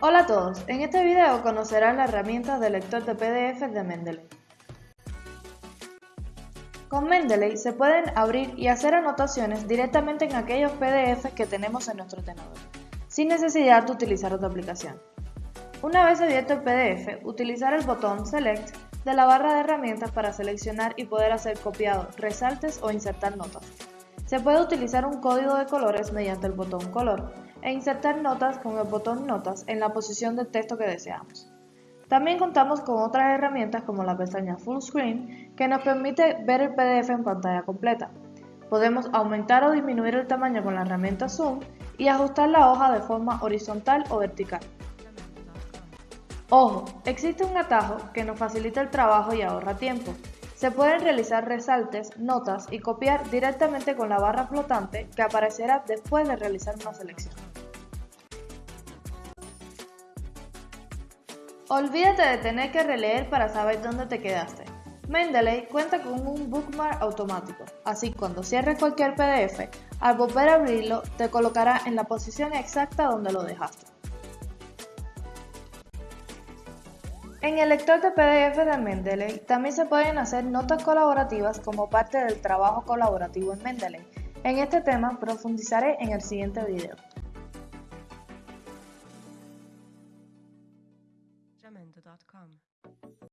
Hola a todos, en este video conocerán las herramientas de lector de PDF de Mendeley. Con Mendeley se pueden abrir y hacer anotaciones directamente en aquellos PDFs que tenemos en nuestro tenedor, sin necesidad de utilizar otra aplicación. Una vez abierto el PDF, utilizar el botón Select de la barra de herramientas para seleccionar y poder hacer copiado, resaltes o insertar notas. Se puede utilizar un código de colores mediante el botón color e insertar notas con el botón notas en la posición del texto que deseamos. También contamos con otras herramientas como la pestaña Full Screen que nos permite ver el PDF en pantalla completa. Podemos aumentar o disminuir el tamaño con la herramienta Zoom y ajustar la hoja de forma horizontal o vertical. Ojo, existe un atajo que nos facilita el trabajo y ahorra tiempo. Se pueden realizar resaltes, notas y copiar directamente con la barra flotante que aparecerá después de realizar una selección. Olvídate de tener que releer para saber dónde te quedaste. Mendeley cuenta con un bookmark automático, así cuando cierres cualquier PDF, al volver a abrirlo te colocará en la posición exacta donde lo dejaste. En el lector de PDF de Mendeley también se pueden hacer notas colaborativas como parte del trabajo colaborativo en Mendeley. En este tema profundizaré en el siguiente video.